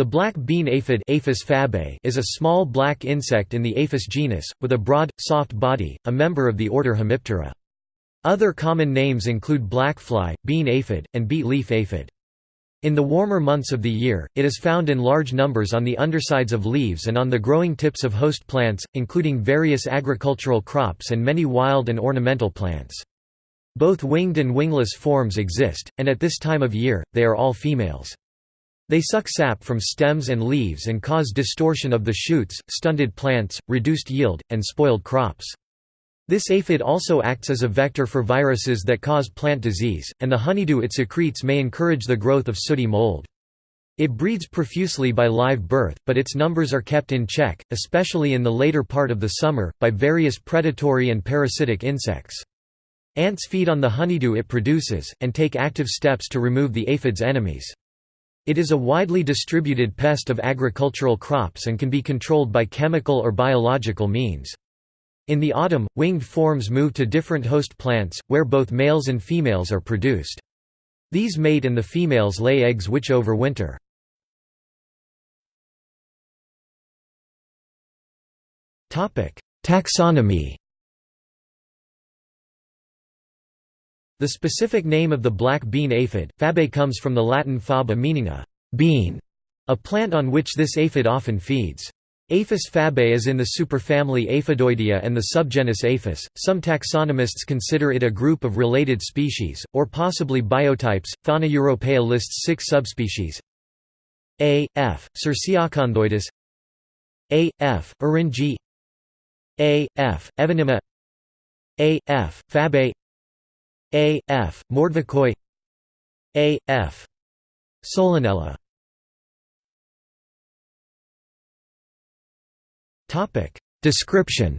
The black bean aphid Aphis fabae is a small black insect in the Aphis genus, with a broad, soft body, a member of the order Hemiptera. Other common names include blackfly, bean aphid, and beet leaf aphid. In the warmer months of the year, it is found in large numbers on the undersides of leaves and on the growing tips of host plants, including various agricultural crops and many wild and ornamental plants. Both winged and wingless forms exist, and at this time of year, they are all females. They suck sap from stems and leaves and cause distortion of the shoots, stunted plants, reduced yield, and spoiled crops. This aphid also acts as a vector for viruses that cause plant disease, and the honeydew it secretes may encourage the growth of sooty mold. It breeds profusely by live birth, but its numbers are kept in check, especially in the later part of the summer, by various predatory and parasitic insects. Ants feed on the honeydew it produces, and take active steps to remove the aphid's enemies. It is a widely distributed pest of agricultural crops and can be controlled by chemical or biological means. In the autumn, winged forms move to different host plants, where both males and females are produced. These mate and the females lay eggs which overwinter. Taxonomy The specific name of the black bean aphid, fabae comes from the Latin faba meaning a bean, a plant on which this aphid often feeds. Aphis fabae is in the superfamily Aphidoidea and the subgenus Aphis. Some taxonomists consider it a group of related species, or possibly biotypes. Fauna Europaea lists six subspecies A. f. Cirsiacanthoides A. f. Eryngii A. f. Evonymi A. f. fabae a. F. Mordvilkoi A. F. Solanella Description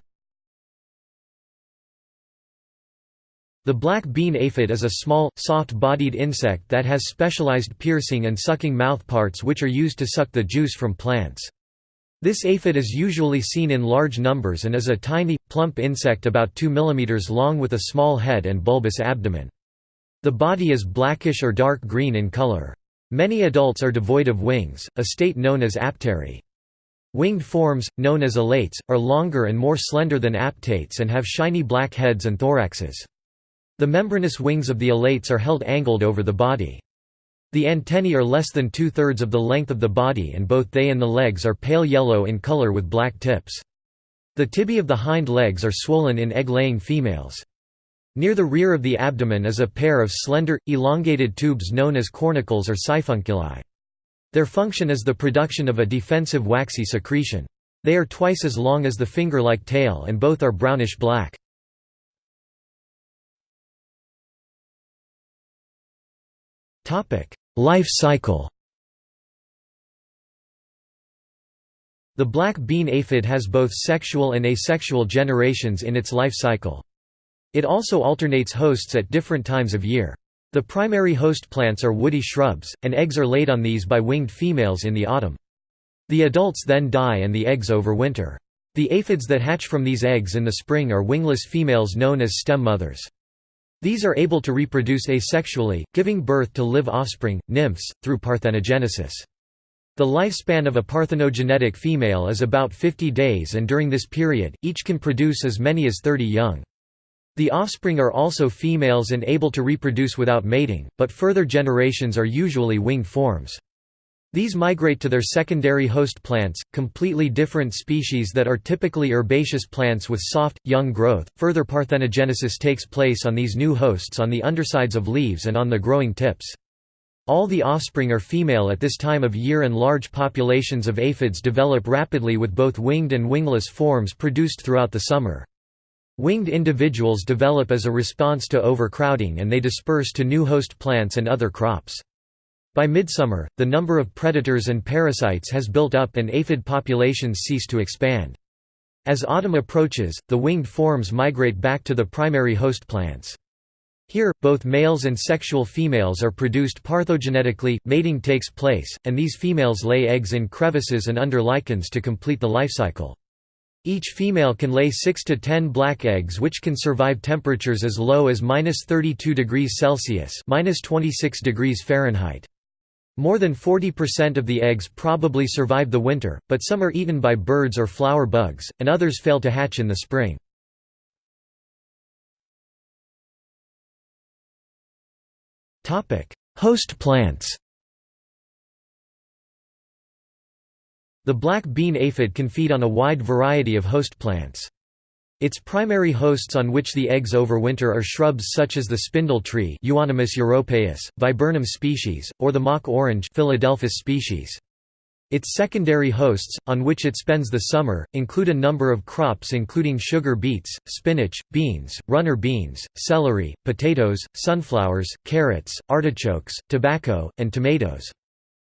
The black bean aphid is a small, soft-bodied insect that has specialized piercing and sucking mouthparts which are used to suck the juice from plants. This aphid is usually seen in large numbers and is a tiny, plump insect about 2 mm long with a small head and bulbous abdomen. The body is blackish or dark green in color. Many adults are devoid of wings, a state known as aptery. Winged forms, known as alates, are longer and more slender than aptates and have shiny black heads and thoraxes. The membranous wings of the alates are held angled over the body. The antennae are less than two-thirds of the length of the body and both they and the legs are pale yellow in color with black tips. The tibiae of the hind legs are swollen in egg-laying females. Near the rear of the abdomen is a pair of slender, elongated tubes known as cornicles or siphunculi. Their function is the production of a defensive waxy secretion. They are twice as long as the finger-like tail and both are brownish-black. Life cycle The black bean aphid has both sexual and asexual generations in its life cycle. It also alternates hosts at different times of year. The primary host plants are woody shrubs, and eggs are laid on these by winged females in the autumn. The adults then die and the eggs overwinter. The aphids that hatch from these eggs in the spring are wingless females known as stem mothers. These are able to reproduce asexually, giving birth to live offspring, nymphs, through parthenogenesis. The lifespan of a parthenogenetic female is about 50 days and during this period, each can produce as many as 30 young. The offspring are also females and able to reproduce without mating, but further generations are usually winged forms. These migrate to their secondary host plants, completely different species that are typically herbaceous plants with soft, young growth. Further parthenogenesis takes place on these new hosts on the undersides of leaves and on the growing tips. All the offspring are female at this time of year and large populations of aphids develop rapidly with both winged and wingless forms produced throughout the summer. Winged individuals develop as a response to overcrowding and they disperse to new host plants and other crops. By midsummer, the number of predators and parasites has built up and aphid populations cease to expand. As autumn approaches, the winged forms migrate back to the primary host plants. Here, both males and sexual females are produced parthenogenetically, mating takes place, and these females lay eggs in crevices and under lichens to complete the life cycle. Each female can lay 6 to 10 black eggs which can survive temperatures as low as -32 degrees Celsius (-26 degrees Fahrenheit). More than 40% of the eggs probably survive the winter, but some are eaten by birds or flower bugs, and others fail to hatch in the spring. Host plants The black bean aphid can feed on a wide variety of host plants. Its primary hosts on which the eggs overwinter are shrubs such as the spindle tree europaeus, viburnum species, or the mock orange Philadelphus species. Its secondary hosts, on which it spends the summer, include a number of crops including sugar beets, spinach, beans, runner beans, celery, potatoes, sunflowers, carrots, artichokes, tobacco, and tomatoes.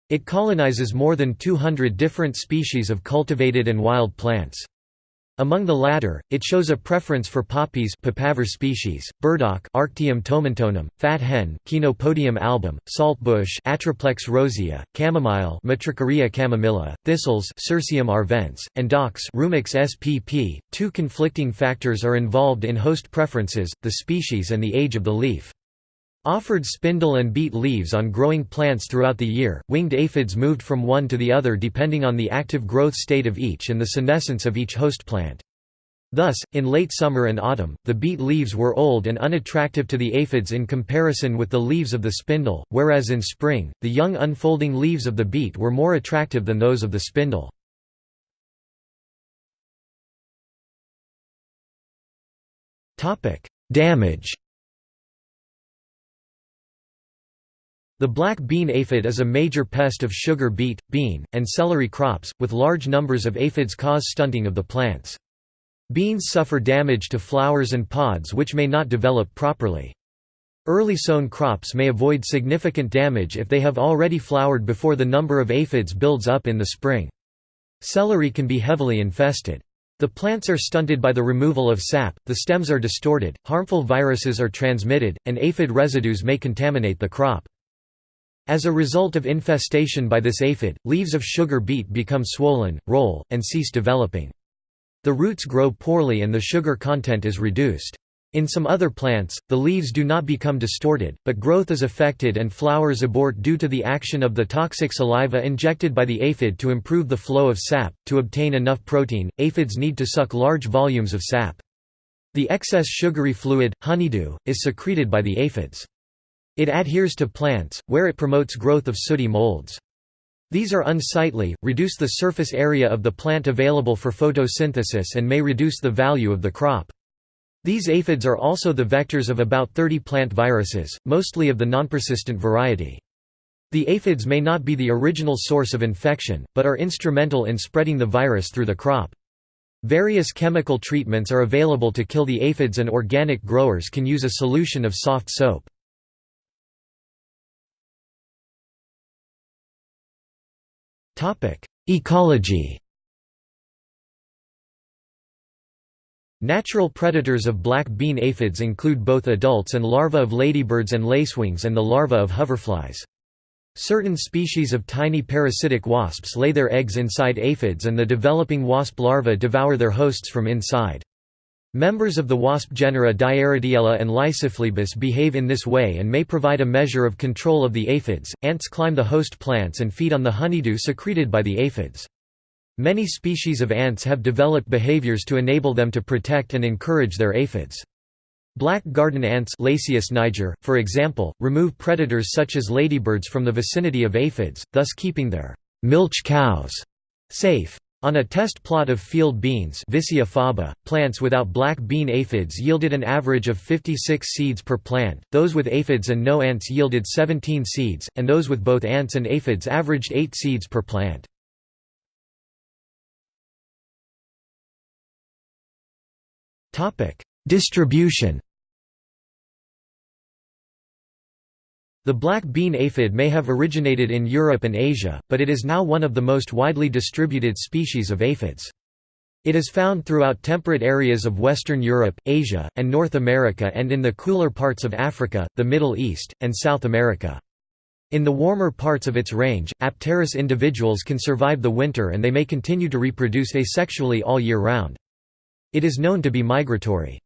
It colonizes more than 200 different species of cultivated and wild plants. Among the latter, it shows a preference for poppies papaver species, burdock Arctium tomentosum, fat hen Chenopodium album, saltbush Atriplex rosea, chamomile Matricaria chamomilla, thistles Cirsium arvense, and docks Rumex spp. Two conflicting factors are involved in host preferences, the species and the age of the leaf. Offered spindle and beet leaves on growing plants throughout the year, winged aphids moved from one to the other depending on the active growth state of each and the senescence of each host plant. Thus, in late summer and autumn, the beet leaves were old and unattractive to the aphids in comparison with the leaves of the spindle, whereas in spring, the young unfolding leaves of the beet were more attractive than those of the spindle. Damage The black bean aphid is a major pest of sugar beet, bean, and celery crops, with large numbers of aphids cause stunting of the plants. Beans suffer damage to flowers and pods which may not develop properly. Early sown crops may avoid significant damage if they have already flowered before the number of aphids builds up in the spring. Celery can be heavily infested. The plants are stunted by the removal of sap, the stems are distorted, harmful viruses are transmitted, and aphid residues may contaminate the crop. As a result of infestation by this aphid, leaves of sugar beet become swollen, roll, and cease developing. The roots grow poorly and the sugar content is reduced. In some other plants, the leaves do not become distorted, but growth is affected and flowers abort due to the action of the toxic saliva injected by the aphid to improve the flow of sap. To obtain enough protein, aphids need to suck large volumes of sap. The excess sugary fluid, honeydew, is secreted by the aphids. It adheres to plants, where it promotes growth of sooty molds. These are unsightly, reduce the surface area of the plant available for photosynthesis and may reduce the value of the crop. These aphids are also the vectors of about 30 plant viruses, mostly of the nonpersistent variety. The aphids may not be the original source of infection, but are instrumental in spreading the virus through the crop. Various chemical treatments are available to kill the aphids and organic growers can use a solution of soft soap. Ecology Natural predators of black bean aphids include both adults and larvae of ladybirds and lacewings and the larvae of hoverflies. Certain species of tiny parasitic wasps lay their eggs inside aphids and the developing wasp larvae devour their hosts from inside. Members of the wasp genera Diaeretiella and Lysiphlebus behave in this way and may provide a measure of control of the aphids. Ants climb the host plants and feed on the honeydew secreted by the aphids. Many species of ants have developed behaviors to enable them to protect and encourage their aphids. Black garden ants Lasius niger, for example, remove predators such as ladybirds from the vicinity of aphids, thus keeping their milch cows safe. On a test plot of field beans faba, plants without black bean aphids yielded an average of 56 seeds per plant, those with aphids and no ants yielded 17 seeds, and those with both ants and aphids averaged 8 seeds per plant. Distribution The black bean aphid may have originated in Europe and Asia, but it is now one of the most widely distributed species of aphids. It is found throughout temperate areas of Western Europe, Asia, and North America and in the cooler parts of Africa, the Middle East, and South America. In the warmer parts of its range, Apterous individuals can survive the winter and they may continue to reproduce asexually all year round. It is known to be migratory.